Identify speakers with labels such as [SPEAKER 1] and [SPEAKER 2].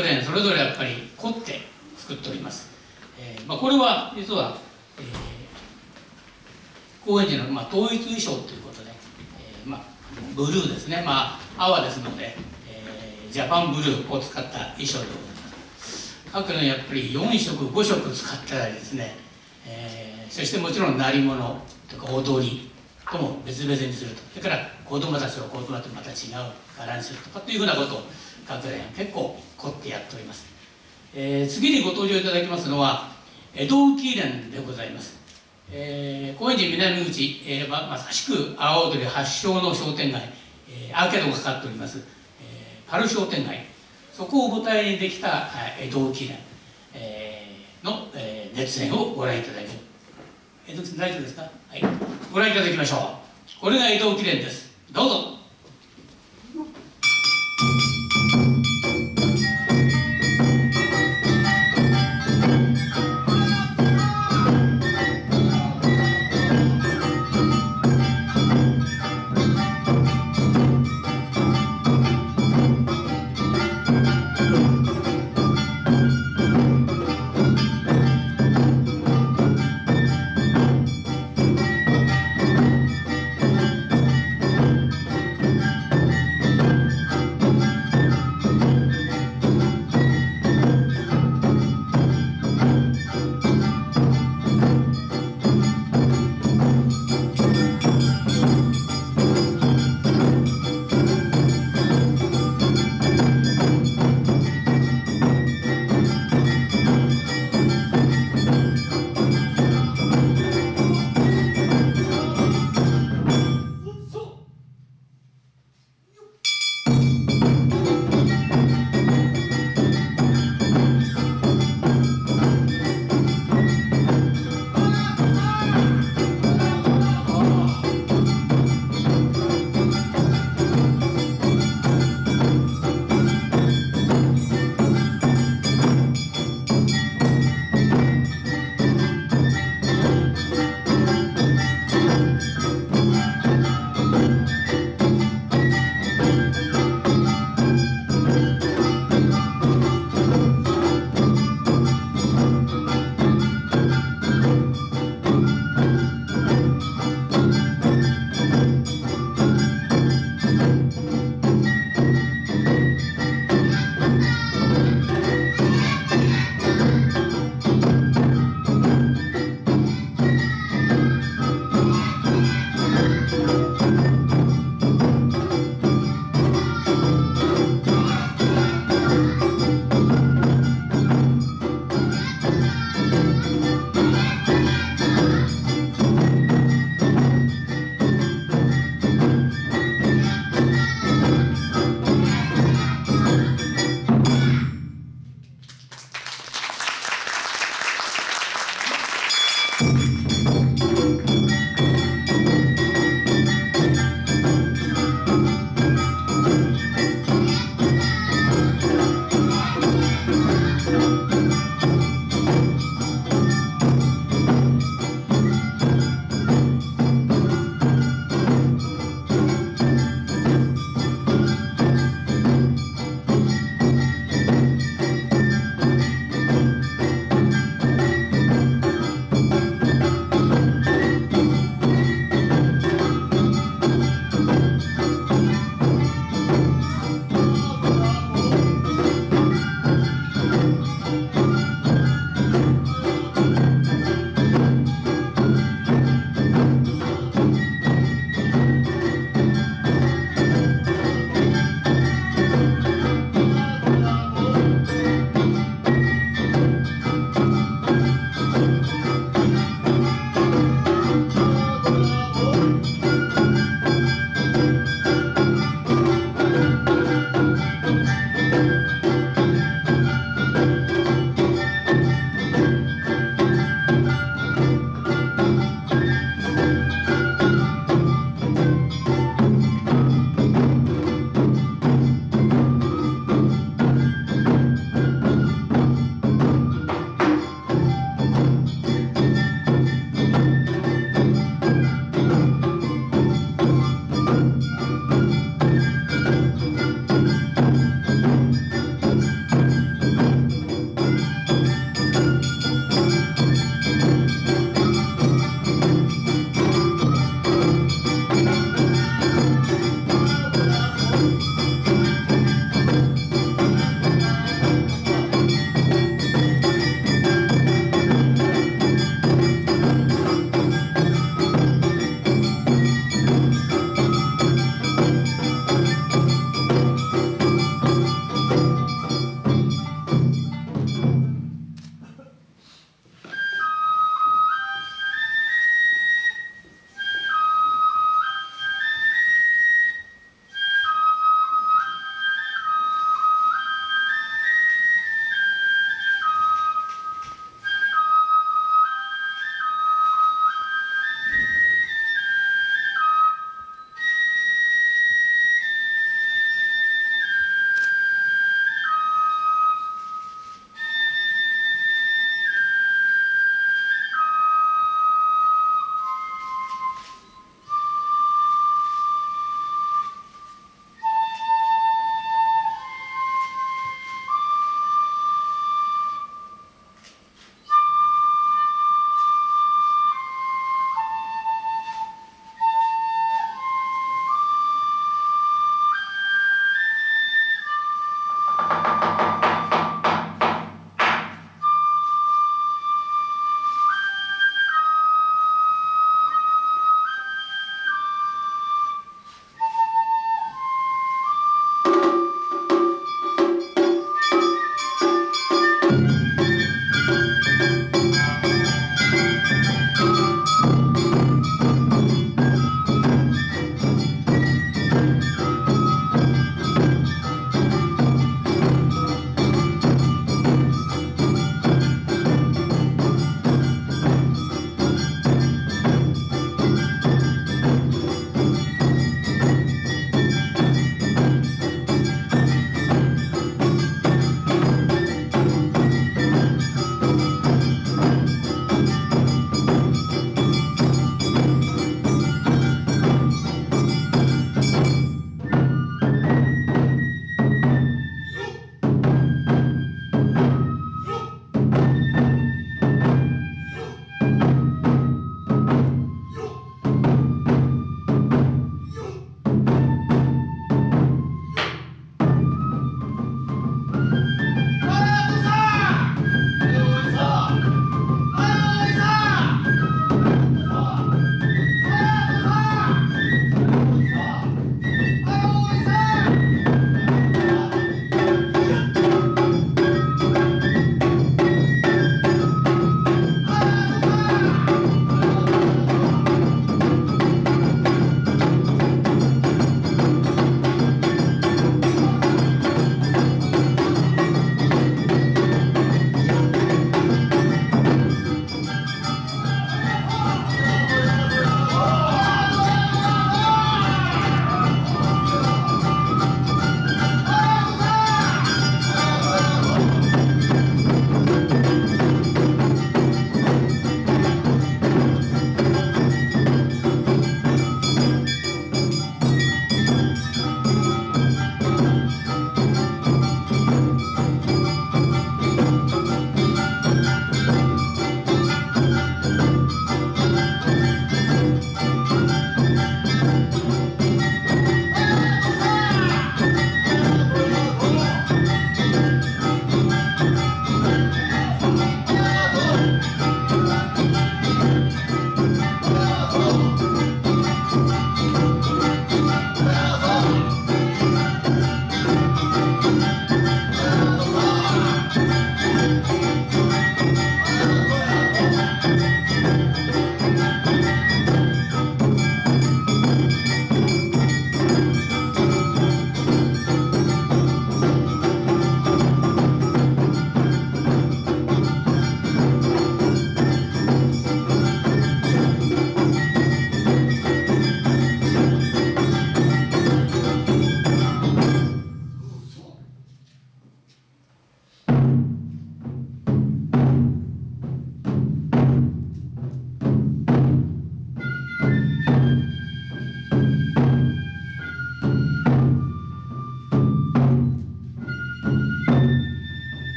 [SPEAKER 1] 各連それぞれやっぱり凝って作っております、えーまあ、これは実は、えー、高円寺の、まあ、統一衣装ということで、えーまあ、ブルーですね。まあ泡ですので、えー、ジャパンブルーを使った衣装でございます。各連やっぱり4色5色使ったりですね、えー、そしてもちろん鳴り物とか踊りとも別々にすると。それから子供たちは子供とまた違う柄にするとかというふうなことを各連結構凝ってやっております、えー、次にご登場いただきますのは江戸浮連でございます、えー、高円寺南口、えーま、まさしく阿波踊り発祥の商店街、えー、アーケードがかかっております、えー、パル商店街。そこを舞台にできた江戸浮連、えー、の、えー、熱演をご覧いただきます。江戸大丈夫ですか？はい。ご覧いただきましょう。これが江戸記念です。どうぞ。